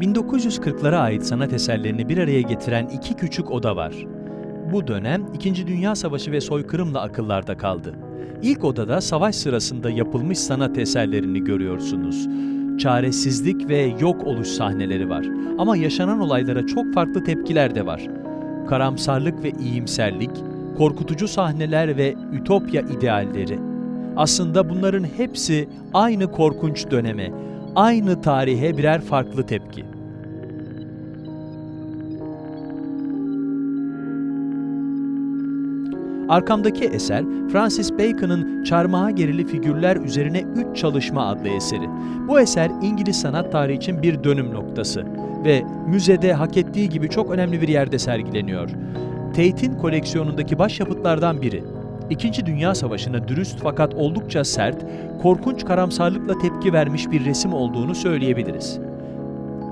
1940'lara ait sanat eserlerini bir araya getiren iki küçük oda var. Bu dönem İkinci Dünya Savaşı ve soykırımla akıllarda kaldı. İlk odada savaş sırasında yapılmış sanat eserlerini görüyorsunuz. Çaresizlik ve yok oluş sahneleri var. Ama yaşanan olaylara çok farklı tepkiler de var. Karamsarlık ve iyimserlik, korkutucu sahneler ve ütopya idealleri. Aslında bunların hepsi aynı korkunç döneme, aynı tarihe birer farklı tepki. Arkamdaki eser, Francis Bacon'ın Çarmıha Gerili Figürler Üzerine Üç Çalışma adlı eseri. Bu eser İngiliz sanat tarihi için bir dönüm noktası ve müzede hak ettiği gibi çok önemli bir yerde sergileniyor. Tate'in koleksiyonundaki başyapıtlardan biri. İkinci Dünya Savaşı'na dürüst fakat oldukça sert, korkunç karamsarlıkla tepki vermiş bir resim olduğunu söyleyebiliriz.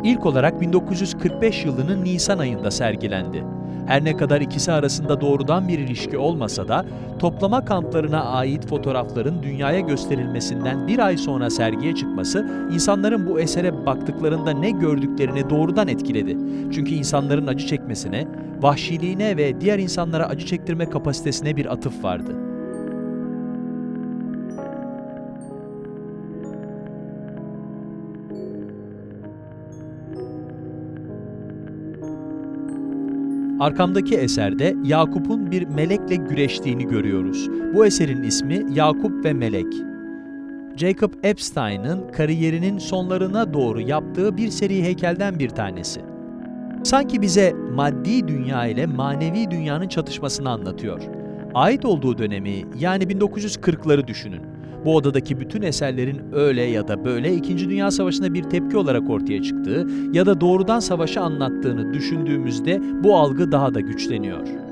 İlk olarak 1945 yılının Nisan ayında sergilendi. Her ne kadar ikisi arasında doğrudan bir ilişki olmasa da toplama kamplarına ait fotoğrafların dünyaya gösterilmesinden bir ay sonra sergiye çıkması insanların bu esere baktıklarında ne gördüklerini doğrudan etkiledi. Çünkü insanların acı çekmesine, vahşiliğine ve diğer insanlara acı çektirme kapasitesine bir atıf vardı. Arkamdaki eserde Yakup'un bir melekle güreştiğini görüyoruz. Bu eserin ismi Yakup ve Melek. Jacob Epstein'ın kariyerinin sonlarına doğru yaptığı bir seri heykelden bir tanesi. Sanki bize maddi dünya ile manevi dünyanın çatışmasını anlatıyor. Ait olduğu dönemi yani 1940'ları düşünün. Bu odadaki bütün eserlerin öyle ya da böyle İkinci Dünya Savaşı'na bir tepki olarak ortaya çıktığı ya da doğrudan savaşı anlattığını düşündüğümüzde bu algı daha da güçleniyor.